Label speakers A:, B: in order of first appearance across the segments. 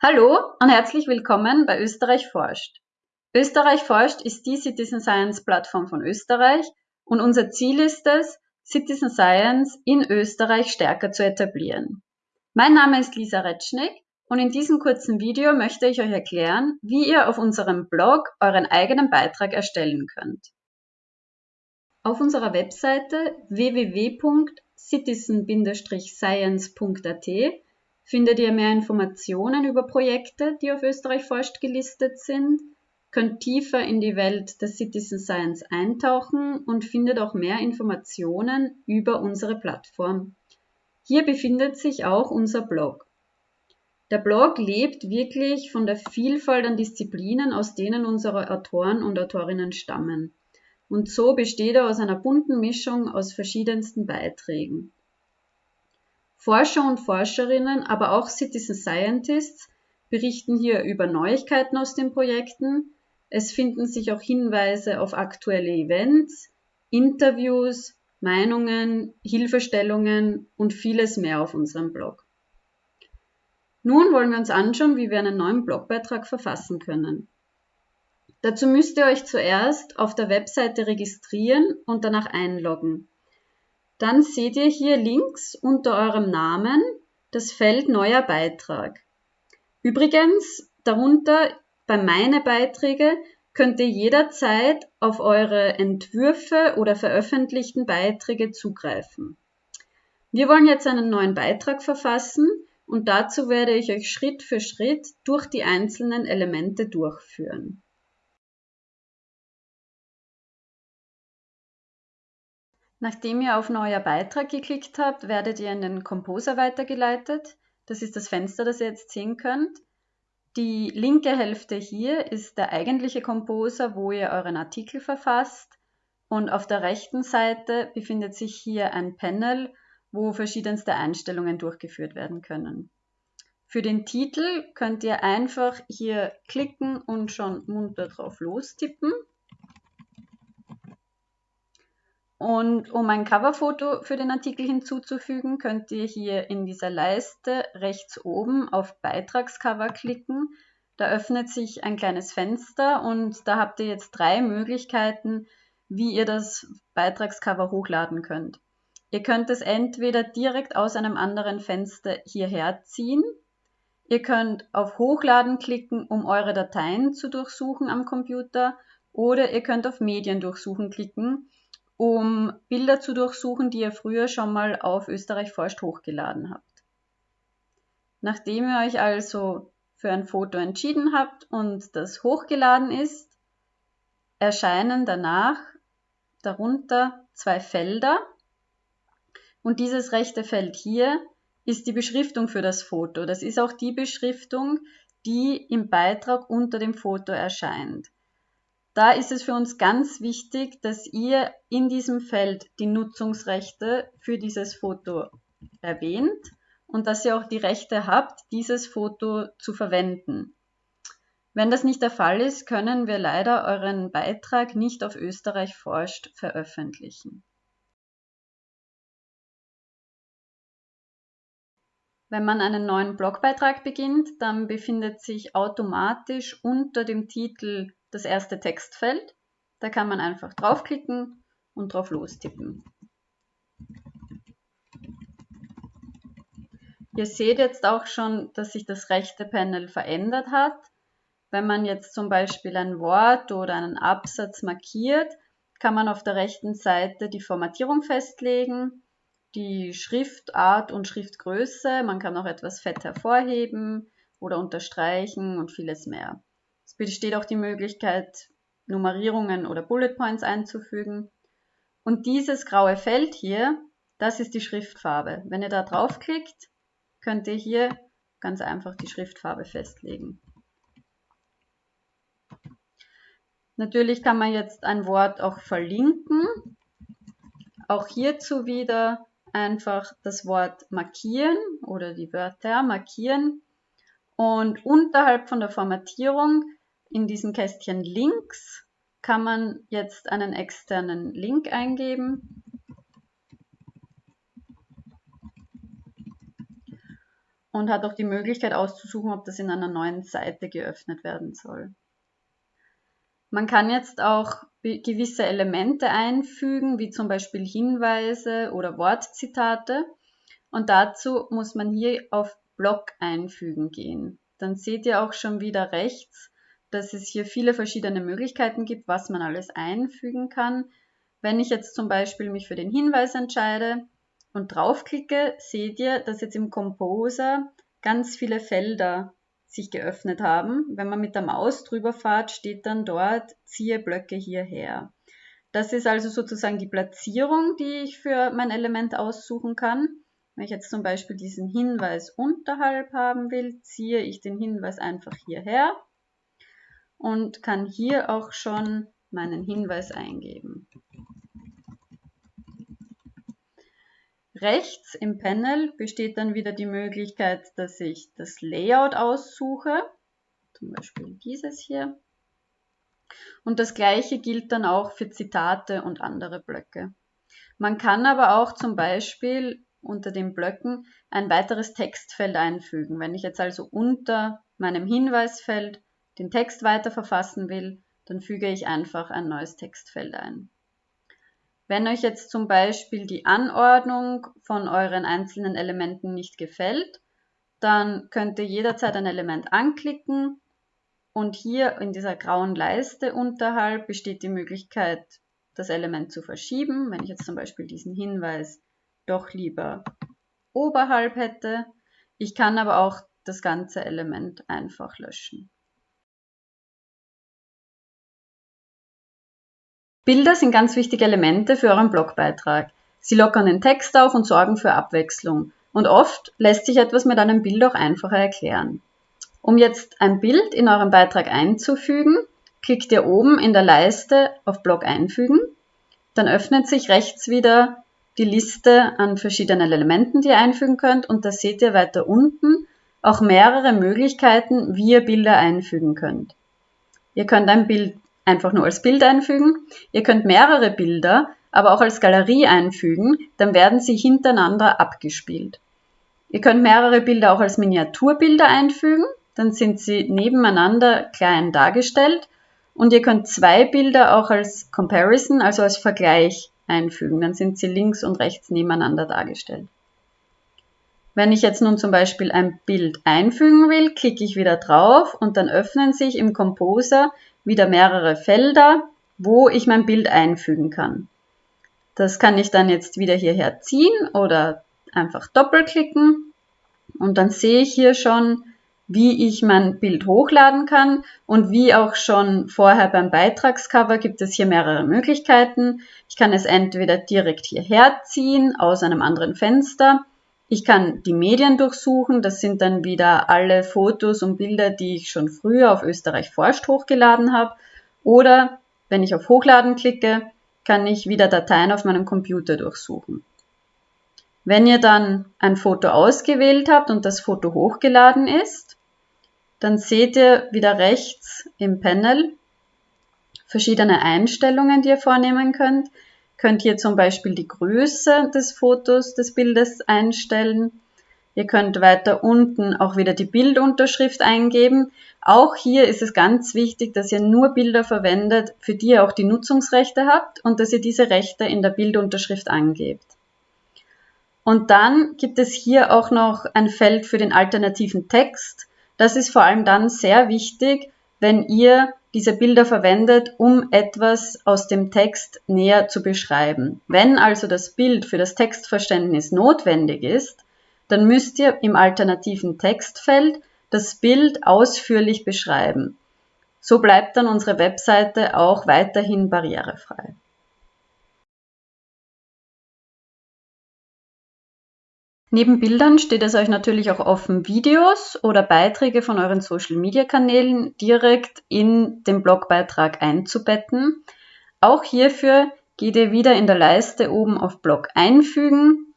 A: Hallo und herzlich willkommen bei Österreich forscht. Österreich forscht ist die Citizen Science Plattform von Österreich und unser Ziel ist es, Citizen Science in Österreich stärker zu etablieren. Mein Name ist Lisa Retschnick und in diesem kurzen Video möchte ich euch erklären, wie ihr auf unserem Blog euren eigenen Beitrag erstellen könnt. Auf unserer Webseite www.citizen-science.at findet ihr mehr Informationen über Projekte, die auf Österreich forscht gelistet sind, könnt tiefer in die Welt der Citizen Science eintauchen und findet auch mehr Informationen über unsere Plattform. Hier befindet sich auch unser Blog. Der Blog lebt wirklich von der Vielfalt an Disziplinen, aus denen unsere Autoren und Autorinnen stammen. Und so besteht er aus einer bunten Mischung aus verschiedensten Beiträgen. Forscher und Forscherinnen, aber auch Citizen Scientists berichten hier über Neuigkeiten aus den Projekten. Es finden sich auch Hinweise auf aktuelle Events, Interviews, Meinungen, Hilfestellungen und vieles mehr auf unserem Blog. Nun wollen wir uns anschauen, wie wir einen neuen Blogbeitrag verfassen können. Dazu müsst ihr euch zuerst auf der Webseite registrieren und danach einloggen. Dann seht ihr hier links unter eurem Namen das Feld Neuer Beitrag. Übrigens, darunter bei Meine Beiträge könnt ihr jederzeit auf eure Entwürfe oder veröffentlichten Beiträge zugreifen. Wir wollen jetzt einen neuen Beitrag verfassen und dazu werde ich euch Schritt für Schritt durch die einzelnen Elemente durchführen. Nachdem ihr auf Neuer Beitrag geklickt habt, werdet ihr in den Composer weitergeleitet. Das ist das Fenster, das ihr jetzt sehen könnt. Die linke Hälfte hier ist der eigentliche Composer, wo ihr euren Artikel verfasst. Und auf der rechten Seite befindet sich hier ein Panel, wo verschiedenste Einstellungen durchgeführt werden können. Für den Titel könnt ihr einfach hier klicken und schon munter drauf lostippen. Und um ein Coverfoto für den Artikel hinzuzufügen, könnt ihr hier in dieser Leiste rechts oben auf Beitragscover klicken. Da öffnet sich ein kleines Fenster und da habt ihr jetzt drei Möglichkeiten, wie ihr das Beitragscover hochladen könnt. Ihr könnt es entweder direkt aus einem anderen Fenster hierher ziehen. Ihr könnt auf Hochladen klicken, um eure Dateien zu durchsuchen am Computer. Oder ihr könnt auf Medien durchsuchen klicken, um Bilder zu durchsuchen, die ihr früher schon mal auf Österreich forscht hochgeladen habt. Nachdem ihr euch also für ein Foto entschieden habt und das hochgeladen ist, erscheinen danach darunter zwei Felder. Und dieses rechte Feld hier ist die Beschriftung für das Foto. Das ist auch die Beschriftung, die im Beitrag unter dem Foto erscheint. Da ist es für uns ganz wichtig, dass ihr in diesem Feld die Nutzungsrechte für dieses Foto erwähnt und dass ihr auch die Rechte habt, dieses Foto zu verwenden. Wenn das nicht der Fall ist, können wir leider euren Beitrag nicht auf Österreich forscht veröffentlichen. Wenn man einen neuen Blogbeitrag beginnt, dann befindet sich automatisch unter dem Titel das erste Textfeld. Da kann man einfach draufklicken und drauf lostippen. Ihr seht jetzt auch schon, dass sich das rechte Panel verändert hat. Wenn man jetzt zum Beispiel ein Wort oder einen Absatz markiert, kann man auf der rechten Seite die Formatierung festlegen, die Schriftart und Schriftgröße. Man kann auch etwas fett hervorheben oder unterstreichen und vieles mehr besteht auch die Möglichkeit, Nummerierungen oder Bullet Points einzufügen. Und dieses graue Feld hier, das ist die Schriftfarbe. Wenn ihr da draufklickt, könnt ihr hier ganz einfach die Schriftfarbe festlegen. Natürlich kann man jetzt ein Wort auch verlinken. Auch hierzu wieder einfach das Wort markieren oder die Wörter markieren. Und unterhalb von der Formatierung in diesem Kästchen links kann man jetzt einen externen Link eingeben. und hat auch die Möglichkeit auszusuchen, ob das in einer neuen Seite geöffnet werden soll. Man kann jetzt auch gewisse Elemente einfügen, wie zum Beispiel Hinweise oder Wortzitate. Und dazu muss man hier auf Block einfügen gehen. Dann seht ihr auch schon wieder rechts, dass es hier viele verschiedene Möglichkeiten gibt, was man alles einfügen kann. Wenn ich jetzt zum Beispiel mich für den Hinweis entscheide und draufklicke, seht ihr, dass jetzt im Composer ganz viele Felder sich geöffnet haben. Wenn man mit der Maus drüber fährt, steht dann dort, ziehe Blöcke hierher. Das ist also sozusagen die Platzierung, die ich für mein Element aussuchen kann. Wenn ich jetzt zum Beispiel diesen Hinweis unterhalb haben will, ziehe ich den Hinweis einfach hierher und kann hier auch schon meinen Hinweis eingeben. Rechts im Panel besteht dann wieder die Möglichkeit, dass ich das Layout aussuche, zum Beispiel dieses hier. Und das gleiche gilt dann auch für Zitate und andere Blöcke. Man kann aber auch zum Beispiel unter den Blöcken ein weiteres Textfeld einfügen. Wenn ich jetzt also unter meinem Hinweisfeld den Text weiter verfassen will, dann füge ich einfach ein neues Textfeld ein. Wenn euch jetzt zum Beispiel die Anordnung von euren einzelnen Elementen nicht gefällt, dann könnt ihr jederzeit ein Element anklicken und hier in dieser grauen Leiste unterhalb besteht die Möglichkeit, das Element zu verschieben. Wenn ich jetzt zum Beispiel diesen Hinweis doch lieber oberhalb hätte. Ich kann aber auch das ganze Element einfach löschen. Bilder sind ganz wichtige Elemente für euren Blogbeitrag. Sie lockern den Text auf und sorgen für Abwechslung. Und oft lässt sich etwas mit einem Bild auch einfacher erklären. Um jetzt ein Bild in euren Beitrag einzufügen, klickt ihr oben in der Leiste auf Blog einfügen. Dann öffnet sich rechts wieder die Liste an verschiedenen Elementen, die ihr einfügen könnt. Und da seht ihr weiter unten auch mehrere Möglichkeiten, wie ihr Bilder einfügen könnt. Ihr könnt ein Bild einfach nur als Bild einfügen. Ihr könnt mehrere Bilder aber auch als Galerie einfügen, dann werden sie hintereinander abgespielt. Ihr könnt mehrere Bilder auch als Miniaturbilder einfügen, dann sind sie nebeneinander klein dargestellt und ihr könnt zwei Bilder auch als Comparison, also als Vergleich einfügen, dann sind sie links und rechts nebeneinander dargestellt. Wenn ich jetzt nun zum Beispiel ein Bild einfügen will, klicke ich wieder drauf und dann öffnen sich im Composer wieder mehrere Felder, wo ich mein Bild einfügen kann. Das kann ich dann jetzt wieder hierher ziehen oder einfach doppelklicken und dann sehe ich hier schon, wie ich mein Bild hochladen kann und wie auch schon vorher beim Beitragscover gibt es hier mehrere Möglichkeiten. Ich kann es entweder direkt hierher ziehen aus einem anderen Fenster. Ich kann die Medien durchsuchen, das sind dann wieder alle Fotos und Bilder, die ich schon früher auf Österreich forscht hochgeladen habe. Oder wenn ich auf Hochladen klicke, kann ich wieder Dateien auf meinem Computer durchsuchen. Wenn ihr dann ein Foto ausgewählt habt und das Foto hochgeladen ist, dann seht ihr wieder rechts im Panel verschiedene Einstellungen, die ihr vornehmen könnt könnt hier zum Beispiel die Größe des Fotos, des Bildes einstellen. Ihr könnt weiter unten auch wieder die Bildunterschrift eingeben. Auch hier ist es ganz wichtig, dass ihr nur Bilder verwendet, für die ihr auch die Nutzungsrechte habt und dass ihr diese Rechte in der Bildunterschrift angebt. Und dann gibt es hier auch noch ein Feld für den alternativen Text. Das ist vor allem dann sehr wichtig, wenn ihr diese Bilder verwendet, um etwas aus dem Text näher zu beschreiben. Wenn also das Bild für das Textverständnis notwendig ist, dann müsst ihr im alternativen Textfeld das Bild ausführlich beschreiben. So bleibt dann unsere Webseite auch weiterhin barrierefrei. Neben Bildern steht es euch natürlich auch offen, Videos oder Beiträge von euren Social-Media-Kanälen direkt in den Blogbeitrag einzubetten. Auch hierfür geht ihr wieder in der Leiste oben auf Blog einfügen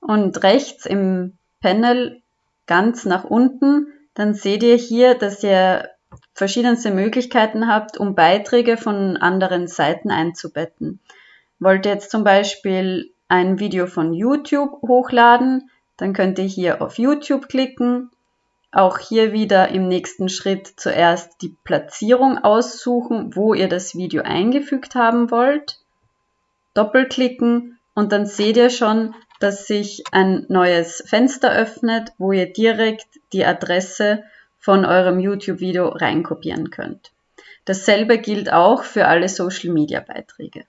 A: und rechts im Panel ganz nach unten, dann seht ihr hier, dass ihr verschiedenste Möglichkeiten habt, um Beiträge von anderen Seiten einzubetten. Wollt ihr jetzt zum Beispiel ein Video von YouTube hochladen, dann könnt ihr hier auf YouTube klicken. Auch hier wieder im nächsten Schritt zuerst die Platzierung aussuchen, wo ihr das Video eingefügt haben wollt. Doppelklicken und dann seht ihr schon, dass sich ein neues Fenster öffnet, wo ihr direkt die Adresse von eurem YouTube-Video reinkopieren könnt. Dasselbe gilt auch für alle Social-Media-Beiträge.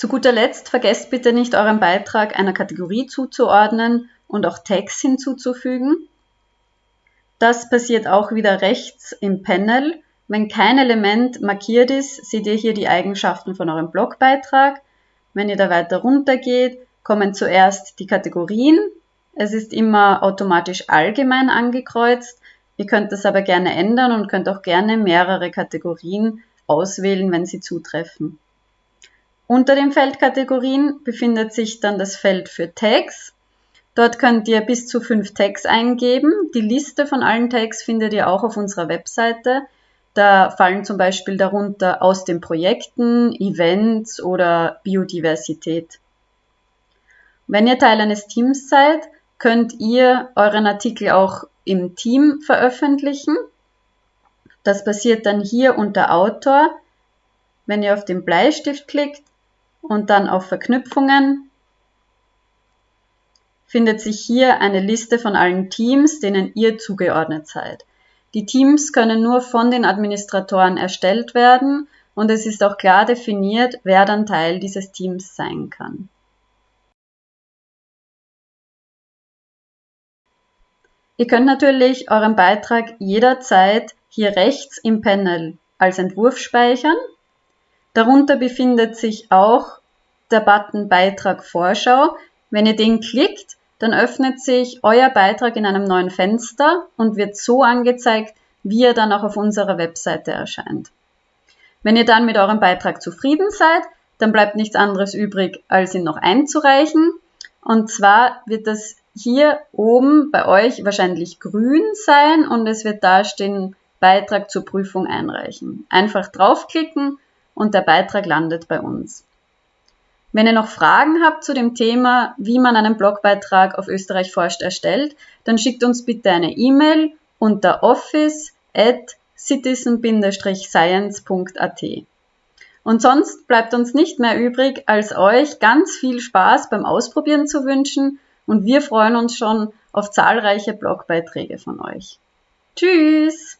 A: Zu guter Letzt vergesst bitte nicht, euren Beitrag einer Kategorie zuzuordnen und auch Tags hinzuzufügen. Das passiert auch wieder rechts im Panel. Wenn kein Element markiert ist, seht ihr hier die Eigenschaften von eurem Blogbeitrag. Wenn ihr da weiter runter geht, kommen zuerst die Kategorien. Es ist immer automatisch allgemein angekreuzt. Ihr könnt das aber gerne ändern und könnt auch gerne mehrere Kategorien auswählen, wenn sie zutreffen. Unter den Feldkategorien befindet sich dann das Feld für Tags. Dort könnt ihr bis zu fünf Tags eingeben. Die Liste von allen Tags findet ihr auch auf unserer Webseite. Da fallen zum Beispiel darunter aus den Projekten, Events oder Biodiversität. Wenn ihr Teil eines Teams seid, könnt ihr euren Artikel auch im Team veröffentlichen. Das passiert dann hier unter Autor. Wenn ihr auf den Bleistift klickt, und dann auf Verknüpfungen findet sich hier eine Liste von allen Teams, denen ihr zugeordnet seid. Die Teams können nur von den Administratoren erstellt werden und es ist auch klar definiert, wer dann Teil dieses Teams sein kann. Ihr könnt natürlich euren Beitrag jederzeit hier rechts im Panel als Entwurf speichern Darunter befindet sich auch der Button Beitrag Vorschau. Wenn ihr den klickt, dann öffnet sich euer Beitrag in einem neuen Fenster und wird so angezeigt, wie er dann auch auf unserer Webseite erscheint. Wenn ihr dann mit eurem Beitrag zufrieden seid, dann bleibt nichts anderes übrig, als ihn noch einzureichen. Und zwar wird das hier oben bei euch wahrscheinlich grün sein und es wird da stehen Beitrag zur Prüfung einreichen. Einfach draufklicken und der Beitrag landet bei uns. Wenn ihr noch Fragen habt zu dem Thema, wie man einen Blogbeitrag auf Österreich forscht erstellt, dann schickt uns bitte eine E-Mail unter office at citizen-science.at. Und sonst bleibt uns nicht mehr übrig, als euch ganz viel Spaß beim Ausprobieren zu wünschen und wir freuen uns schon auf zahlreiche Blogbeiträge von euch. Tschüss!